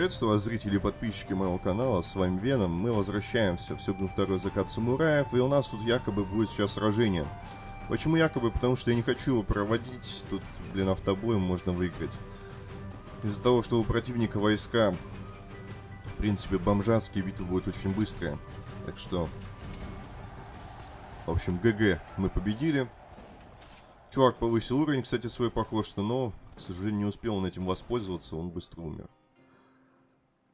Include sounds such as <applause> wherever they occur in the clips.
Приветствую вас, зрители и подписчики моего канала, с вами Веном. Мы возвращаемся в Сёгун второй закат самураев, и у нас тут якобы будет сейчас сражение. Почему якобы? Потому что я не хочу его проводить, тут, блин, автобоем можно выиграть. Из-за того, что у противника войска, в принципе, бомжатские, битвы будут очень быстрые. Так что, в общем, ГГ мы победили. Чувак повысил уровень, кстати, свой похож, но, к сожалению, не успел он этим воспользоваться, он быстро умер.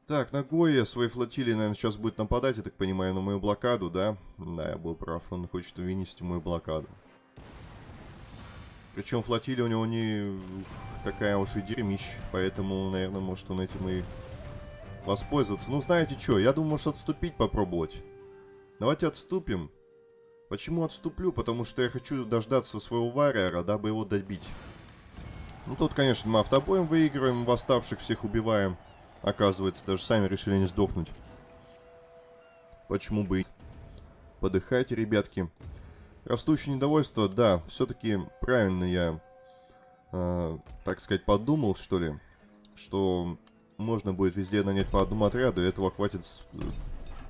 Так, Нагоя своей флотилии, наверное, сейчас будет нападать, я так понимаю, на мою блокаду, да? Да, я был прав, он хочет вынести мою блокаду. Причем флотилия у него не такая уж и дерьмищ, поэтому, наверное, может он этим и воспользоваться. Ну, знаете что, я думаю, может отступить попробовать. Давайте отступим. Почему отступлю? Потому что я хочу дождаться своего варьера, дабы его добить. Ну, тут, конечно, мы автобоем выигрываем, восставших всех убиваем. Оказывается, даже сами решили не сдохнуть. Почему бы и... Подыхайте, ребятки. Растущее недовольство, да, все-таки правильно я, э, так сказать, подумал, что ли, что можно будет везде нанять по одному отряду, и этого хватит э,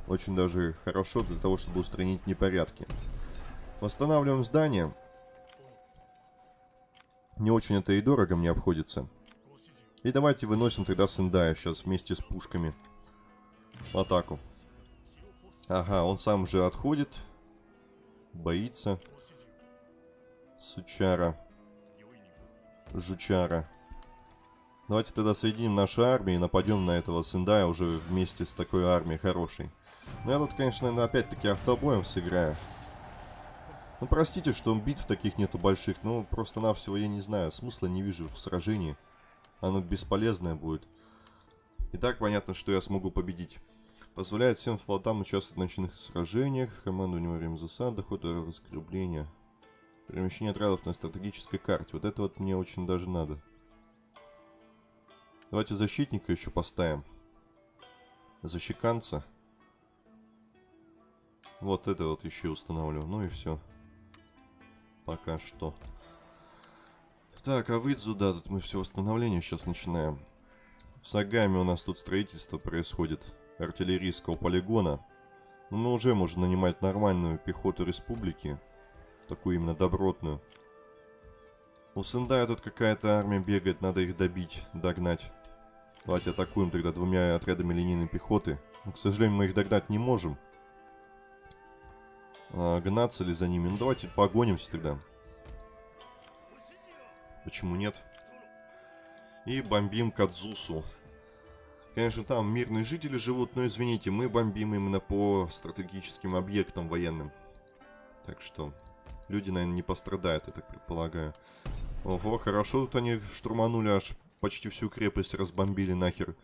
очень даже хорошо для того, чтобы устранить непорядки. Восстанавливаем здание. Не очень это и дорого мне обходится. И давайте выносим тогда Сендая сейчас вместе с пушками. В атаку. Ага, он сам же отходит. Боится. Сучара. Жучара. Давайте тогда соединим наши армии и нападем на этого Сендая уже вместе с такой армией хорошей. Ну я тут, конечно, опять-таки автобоем сыграю. Ну простите, что битв таких нету больших, но просто-навсего я не знаю, смысла не вижу в сражении оно бесполезное будет. И так понятно, что я смогу победить. Позволяет всем флотам участвовать в ночных сражениях, командование во время засад, доход раскрепления. Перемещение отрядов на стратегической карте. Вот это вот мне очень даже надо. Давайте защитника еще поставим. Защеканца. Вот это вот еще устанавливаю. Ну и все. Пока что. Так, а Выдзу, да, тут мы все восстановление сейчас начинаем. В Сагаме у нас тут строительство происходит артиллерийского полигона. Но мы уже можем нанимать нормальную пехоту республики. Такую именно добротную. У Сендая тут какая-то армия бегает, надо их добить, догнать. Давайте атакуем тогда двумя отрядами линейной пехоты. Но, к сожалению, мы их догнать не можем. А, гнаться ли за ними? Ну, давайте погонимся тогда. Почему нет? И бомбим Кадзусу. Конечно, там мирные жители живут, но извините, мы бомбим именно по стратегическим объектам военным. Так что, люди, наверное, не пострадают, я так предполагаю. Ого, хорошо тут они штурманули, аж почти всю крепость разбомбили нахер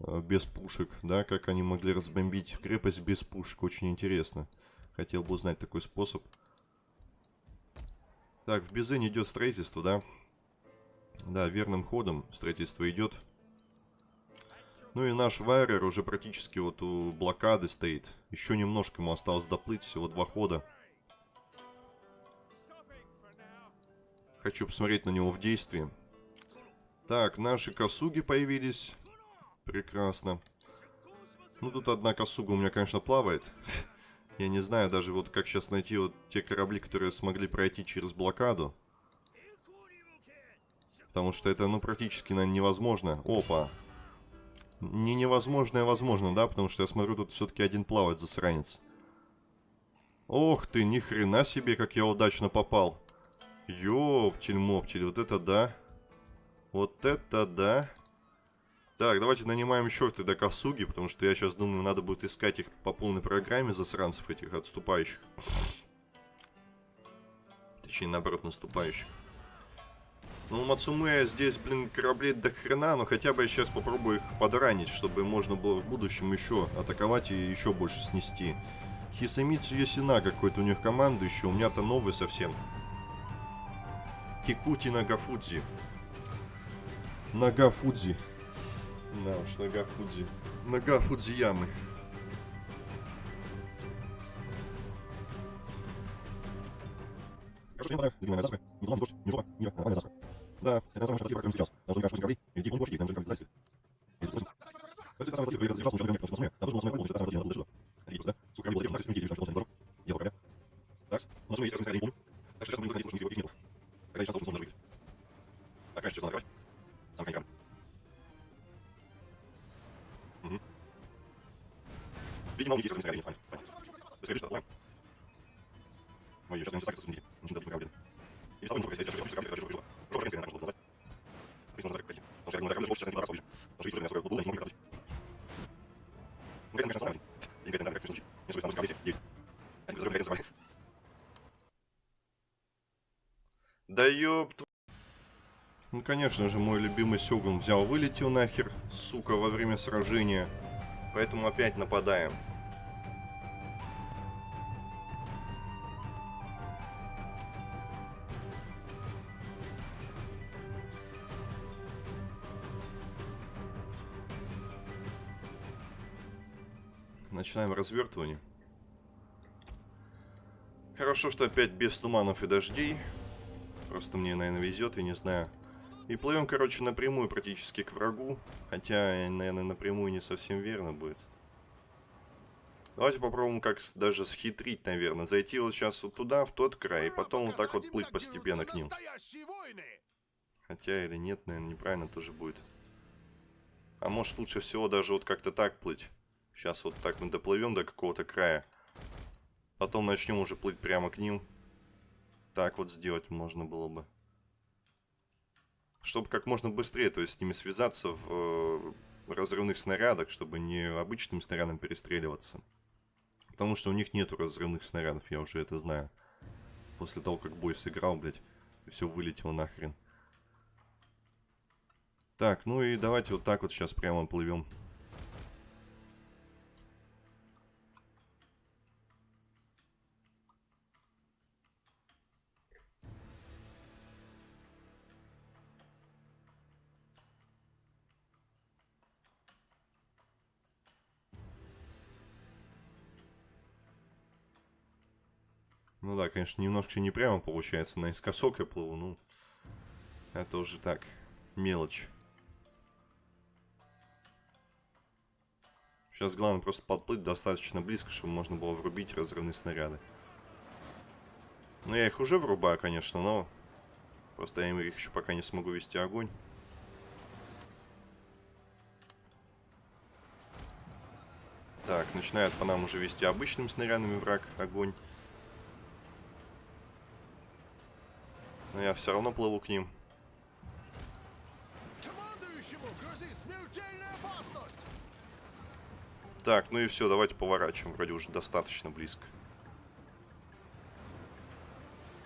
э, без пушек, да? Как они могли разбомбить крепость без пушек, очень интересно. Хотел бы узнать такой способ. Так, в Безене идет строительство, да? Да, верным ходом строительство идет. Ну и наш Вайрер уже практически вот у блокады стоит. Еще немножко ему осталось доплыть, всего два хода. Хочу посмотреть на него в действии. Так, наши косуги появились. Прекрасно. Ну, тут одна косуга у меня, конечно, плавает. <laughs> Я не знаю даже вот как сейчас найти вот те корабли, которые смогли пройти через блокаду. Потому что это, ну, практически, наверное, невозможно. Опа. Не невозможно, а возможно, да? Потому что я смотрю, тут все-таки один плавает, засранец. Ох ты, ни хрена себе, как я удачно попал. Ёптель-моптель, вот это да. Вот это да. Так, давайте нанимаем еще тогда косуги, потому что я сейчас думаю, надо будет искать их по полной программе, засранцев этих отступающих. Точнее, наоборот, наступающих. Ну, Мацуме здесь, блин, кораблей до хрена, но хотя бы я сейчас попробую их подранить, чтобы можно было в будущем еще атаковать и еще больше снести. Хисамицу Ясина какой-то у них командующий, у меня-то новый совсем. Кикути Нагафудзи. Нагафудзи. Да уж, Нагафудзи. Нагафудзи ямы. Хорошо, не не не засуха, не дождь, не жопа, не нормальная засуха. Да, это самое, что такое сейчас. Должны каждый кораблей, и идти больше, и нам же как зайцы. Это самое фотик, выиграл, задержался, потому что должен был полностью, это самое фотик, надо сюда. Офигеть просто, да? Сколько корабли было задержано, 9 девять, что Дело корабля. Так, нас есть разные скорее, не помню. Так что сейчас мы будем находиться, что их не было. Когда сейчас даже выйти. Так, конечно, сейчас надо. Сам конькам. Угу. Видимо, у них есть разные скорее, понятно. Быстрее, что отплываем. Ой, сейчас он сакса сумните. Конечно же, мой любимый Сёгун взял, вылетел нахер, сука, во время сражения. Поэтому опять нападаем. Начинаем развертывание. Хорошо, что опять без туманов и дождей. Просто мне, наверное, везет, я не знаю. И плывем, короче, напрямую практически к врагу. Хотя, наверное, напрямую не совсем верно будет. Давайте попробуем как даже схитрить, наверное. Зайти вот сейчас вот туда, в тот край, и потом вот так вот плыть постепенно к ним. Хотя или нет, наверное, неправильно тоже будет. А может лучше всего даже вот как-то так плыть. Сейчас вот так мы доплывем до какого-то края. Потом начнем уже плыть прямо к ним. Так вот сделать можно было бы. Чтобы как можно быстрее, то есть с ними связаться в э, разрывных снарядах, чтобы не обычным снарядом перестреливаться. Потому что у них нету разрывных снарядов, я уже это знаю. После того, как бой сыграл, блядь, все вылетело нахрен. Так, ну и давайте вот так вот сейчас прямо плывем. Конечно, немножко не прямо получается. Наискосок я плыву, ну... Это уже так, мелочь. Сейчас главное просто подплыть достаточно близко, чтобы можно было врубить разрывные снаряды. Ну, я их уже врубаю, конечно, но... Просто я их еще пока не смогу вести огонь. Так, начинает по нам уже вести обычными снарядами враг огонь. Но я все равно плыву к ним. Так, ну и все, давайте поворачиваем. Вроде уже достаточно близко.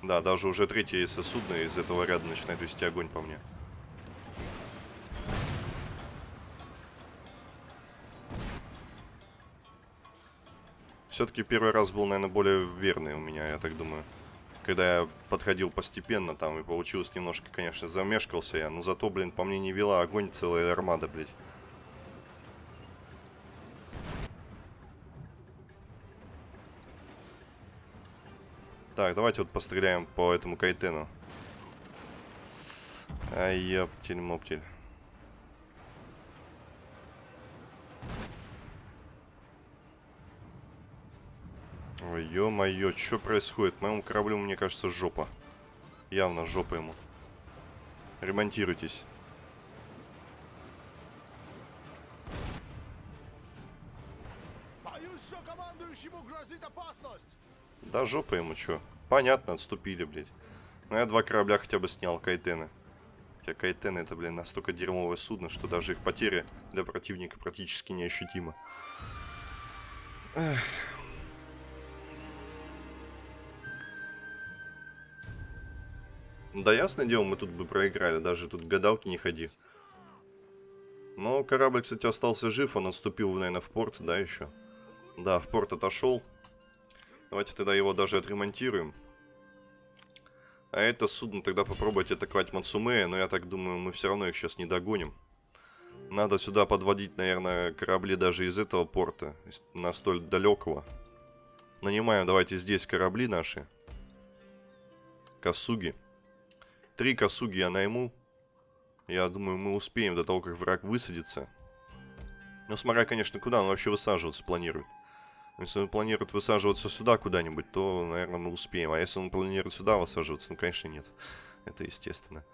Да, даже уже третье судно из этого ряда начинает вести огонь по мне. Все-таки первый раз был, наверное, более верный у меня, я так думаю когда я подходил постепенно там и получилось немножко, конечно, замешкался я, но зато, блин, по мне не вела огонь целая армада, блядь. Так, давайте вот постреляем по этому кайтену. Ай, ёптель-моптель. Ой, ё-моё, что происходит? Моему кораблю, мне кажется, жопа. Явно жопа ему. Ремонтируйтесь. Боюсь, что командующему грозит опасность. Да жопа ему, чё? Понятно, отступили, блядь. Ну я два корабля хотя бы снял, кайтены. Хотя кайтены это, блин, настолько дерьмовое судно, что даже их потери для противника практически неощутимы. Эх. Да ясное дело, мы тут бы проиграли, даже тут гадалки не ходи. Но корабль, кстати, остался жив, он отступил, наверное, в порт, да, еще? Да, в порт отошел. Давайте тогда его даже отремонтируем. А это судно тогда попробовать атаковать Мацумея, но я так думаю, мы все равно их сейчас не догоним. Надо сюда подводить, наверное, корабли даже из этого порта, на столь далекого. Нанимаем, давайте здесь корабли наши. Косуги. Три косуги я найму. Я думаю, мы успеем до того, как враг высадится. Ну, смотря, конечно, куда он вообще высаживаться планирует. Если он планирует высаживаться сюда куда-нибудь, то, наверное, мы успеем. А если он планирует сюда высаживаться, ну, конечно, нет. Это естественно.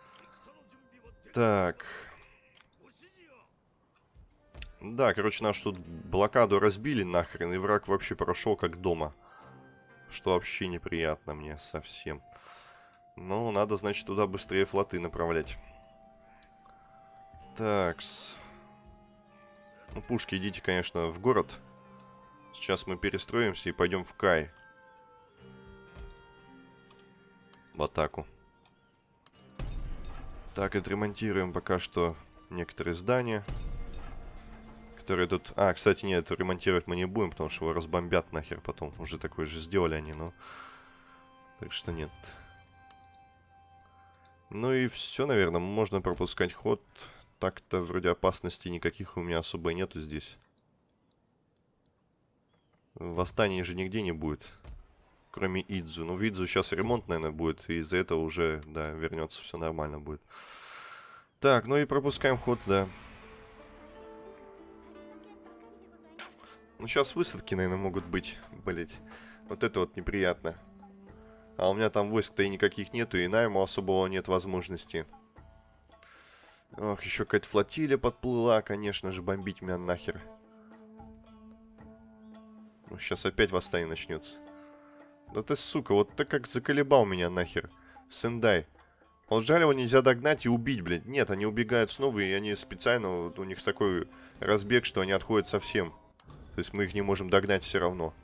Так. Да, короче, наш тут блокаду разбили нахрен, и враг вообще прошел как дома. Что вообще неприятно мне совсем. Ну, надо, значит, туда быстрее флоты направлять. Такс. Ну, пушки, идите, конечно, в город. Сейчас мы перестроимся и пойдем в Кай. В атаку. Так, отремонтируем пока что некоторые здания. Которые тут... А, кстати, нет, ремонтировать мы не будем, потому что его разбомбят нахер потом. Уже такое же сделали они, но... Так что нет. Ну и все, наверное, можно пропускать ход. Так-то вроде опасностей никаких у меня особо нету здесь. Восстания же нигде не будет. Кроме Идзу. Ну, в Идзу сейчас ремонт, наверное, будет. И из-за этого уже, да, вернется, все нормально будет. Так, ну и пропускаем ход, да. Ну, сейчас высадки, наверное, могут быть, блять. Вот это вот неприятно. А у меня там войск-то и никаких нету, и найму особого нет возможности. Ох, еще какая-то флотилия подплыла, конечно же, бомбить меня нахер. Ну, сейчас опять восстание начнется. Да ты, сука, вот так как заколебал меня нахер. Сендай. Вот жаль, его нельзя догнать и убить, блядь. Нет, они убегают снова, и они специально, вот у них такой разбег, что они отходят совсем. То есть мы их не можем догнать все равно.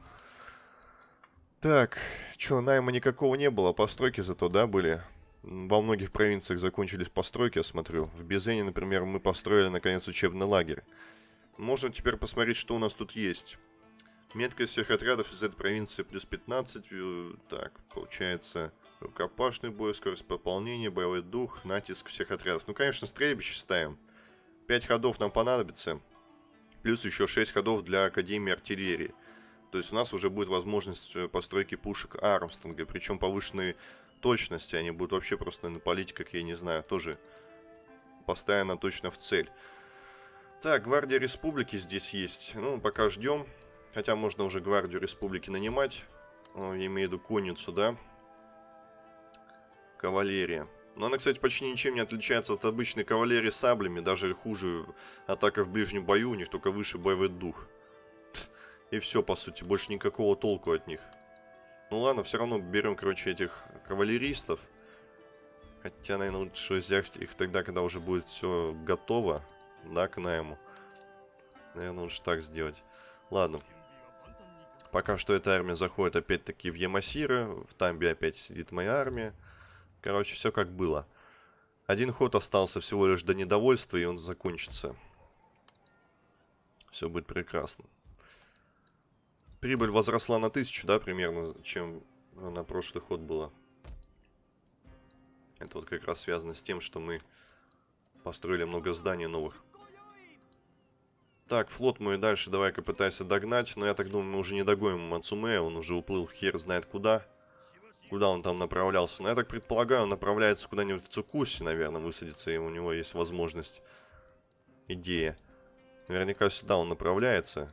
Так, что, найма никакого не было, постройки зато, да, были? Во многих провинциях закончились постройки, я смотрю. В Безене, например, мы построили, наконец, учебный лагерь. Можно теперь посмотреть, что у нас тут есть. Меткость всех отрядов из этой провинции плюс 15. Э, так, получается, рукопашный бой, скорость пополнения, боевой дух, натиск всех отрядов. Ну, конечно, стрельбище ставим. 5 ходов нам понадобится. Плюс еще 6 ходов для Академии артиллерии. То есть у нас уже будет возможность э, постройки пушек Армстронга, причем повышенной точности. Они будут вообще просто на полить, как я не знаю, тоже постоянно точно в цель. Так, Гвардия Республики здесь есть. Ну, пока ждем. Хотя можно уже Гвардию Республики нанимать. Я имею в виду конницу, да? Кавалерия. Но она, кстати, почти ничем не отличается от обычной кавалерии саблями. Даже хуже атака в ближнем бою. У них только выше боевой дух. И все, по сути, больше никакого толку от них. Ну ладно, все равно берем, короче, этих кавалеристов. Хотя, наверное, лучше взять их тогда, когда уже будет все готово, да, к найму. Наверное, лучше так сделать. Ладно. Пока что эта армия заходит опять-таки в Ямасиры. В Тамбе опять сидит моя армия. Короче, все как было. Один ход остался всего лишь до недовольства, и он закончится. Все будет прекрасно. Прибыль возросла на тысячу, да, примерно, чем на прошлый ход было. Это вот как раз связано с тем, что мы построили много зданий новых. Так, флот мой дальше давай-ка пытайся догнать. Но я так думаю, мы уже не догоним Мацуме. Он уже уплыл хер знает куда. Куда он там направлялся. Но я так предполагаю, он направляется куда-нибудь в Цукуси, наверное, высадиться. И у него есть возможность. Идея. Наверняка сюда он направляется.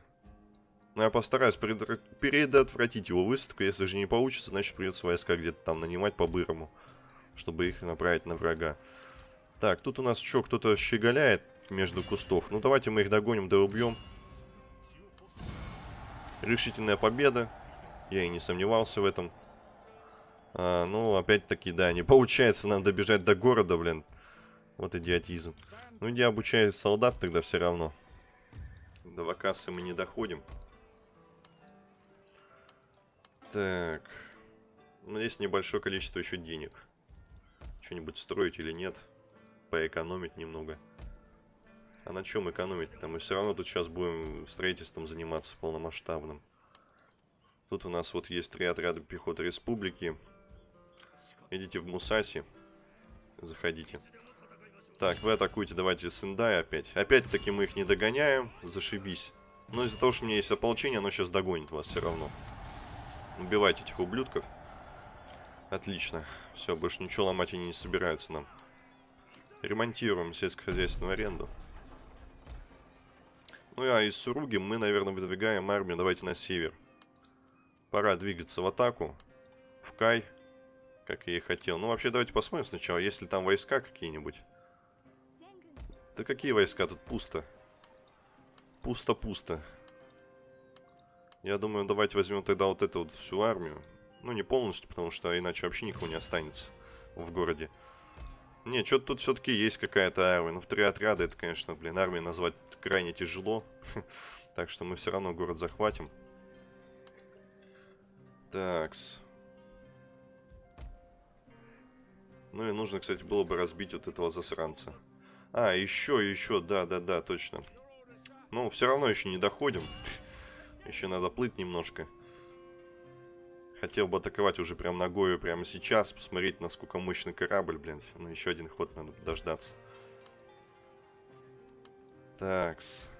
Я постараюсь предотвратить его высадку. Если же не получится, значит придется войска где-то там нанимать по-бырому. Чтобы их направить на врага. Так, тут у нас что, кто-то щеголяет между кустов. Ну, давайте мы их догоним, да убьем. Решительная победа. Я и не сомневался в этом. А, ну, опять-таки, да, не получается нам добежать до города, блин. Вот идиотизм. Ну, иди обучай солдат тогда все равно. До Вакасы мы не доходим. Так. Ну, есть небольшое количество еще денег. Что-нибудь строить или нет. Поэкономить немного. А на чем экономить-то? Мы все равно тут сейчас будем строительством заниматься полномасштабным. Тут у нас вот есть три отряда пехоты республики. Идите в Мусаси. Заходите. Так, вы атакуете, давайте Сендай опять. Опять-таки мы их не догоняем. Зашибись. Но из-за того, что у меня есть ополчение, оно сейчас догонит вас все равно. Убивайте этих ублюдков. Отлично. Все, больше ничего ломать они не собираются нам. Ремонтируем сельскохозяйственную аренду. Ну а из Суруги мы, наверное, выдвигаем армию. Давайте на север. Пора двигаться в атаку. В Кай. Как я и хотел. Ну, вообще, давайте посмотрим сначала, есть ли там войска какие-нибудь. Да какие войска? Тут пусто. Пусто-пусто. Я думаю, давайте возьмем тогда вот эту вот всю армию. Ну, не полностью, потому что иначе вообще никого не останется в городе. Не, что-то тут все-таки есть какая-то армия. Ну, в три отряда это, конечно, блин, армию назвать крайне тяжело. <laughs> так что мы все равно город захватим. Такс. Ну и нужно, кстати, было бы разбить вот этого засранца. А, еще, еще, да-да-да, точно. Ну, все равно еще не доходим. <laughs> еще надо плыть немножко. Хотел бы атаковать уже прям ногою прямо сейчас, посмотреть, насколько мощный корабль, блин. Ну, еще один ход надо дождаться. Такс.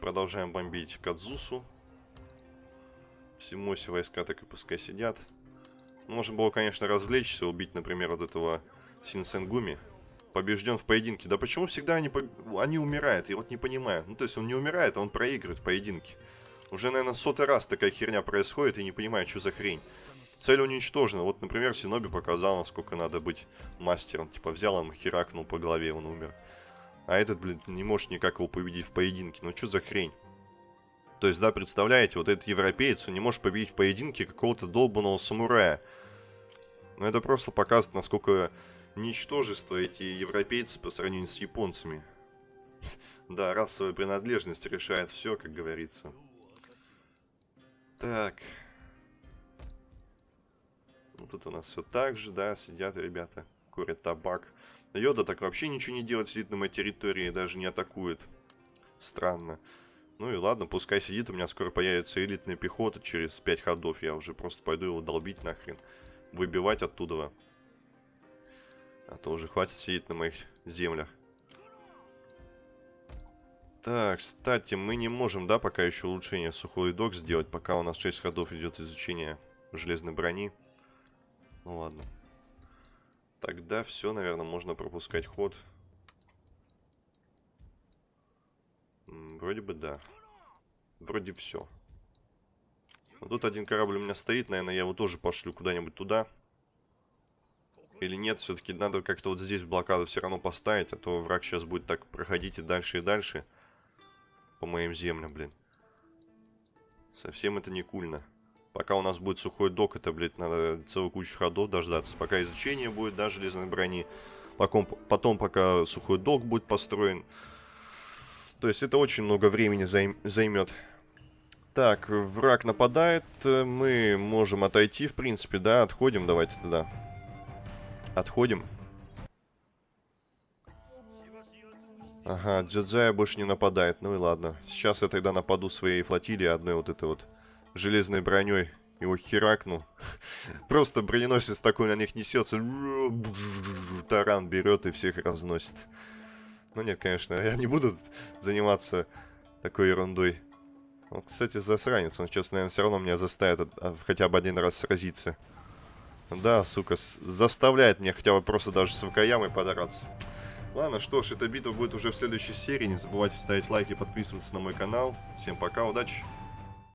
Продолжаем бомбить Кадзусу. Всему все войска так и пускай сидят. Можно было, конечно, развлечься, убить, например, вот этого Синсенгуми побежден в поединке. Да почему всегда они, они умирают? Я вот не понимаю. Ну, то есть он не умирает, а он проигрывает в поединке. Уже, наверное, сотый раз такая херня происходит, и не понимаю, что за хрень. Цель уничтожена. Вот, например, Синоби показал, насколько надо быть мастером. Типа взял им, херакнул по голове, он умер. А этот, блин, не может никак его победить в поединке. Ну, что за хрень? То есть, да, представляете, вот этот европеец, он не может победить в поединке какого-то долбанного самурая. Ну, это просто показывает, насколько ничтожество эти европейцы по сравнению с японцами. <laughs> Да, расовая принадлежность решает все, как говорится. Так. Ну, тут у нас все так же, да, сидят ребята, курят табак. Йода так вообще ничего не делает, сидит на моей территории, даже не атакует. Странно. Ну и ладно, пускай сидит, у меня скоро появится элитная пехота через 5 ходов. Я уже просто пойду его долбить нахрен. Выбивать оттуда. А то уже хватит сидеть на моих землях. Так, кстати, мы не можем, да, пока еще улучшение сухой док сделать, пока у нас 6 ходов идет изучение железной брони. Ну ладно. Тогда все, наверное, можно пропускать ход. Вроде бы да. Вроде все. Вот тут один корабль у меня стоит, наверное, я его тоже пошлю куда-нибудь туда. Или нет, все-таки надо как-то вот здесь блокаду все равно поставить, а то враг сейчас будет так проходить и дальше, и дальше. По моим землям, блин. Совсем это не кульно. Пока у нас будет сухой док, это, блядь, надо целую кучу ходов дождаться. Пока изучение будет, да, железной брони. Потом, потом пока сухой док будет построен. То есть это очень много времени займ займет. Так, враг нападает. Мы можем отойти, в принципе, да, отходим. Давайте тогда. Отходим. Ага, Джаджая больше не нападает. Ну и ладно. Сейчас я тогда нападу своей флотилией одной вот этой вот железной броней. Его херакну. <laughs> Просто броненосец такой на них несется. Таран берет и всех разносит. Ну нет, конечно, я не буду заниматься такой ерундой. Вот, кстати, засранец. Он сейчас, наверное, все равно меня заставит а, хотя бы один раз сразиться. Да, сука, заставляет меня хотя бы просто даже с Вакаямой подраться. Ладно, что ж, эта битва будет уже в следующей серии. Не забывайте ставить лайки подписываться на мой канал. Всем пока, удачи!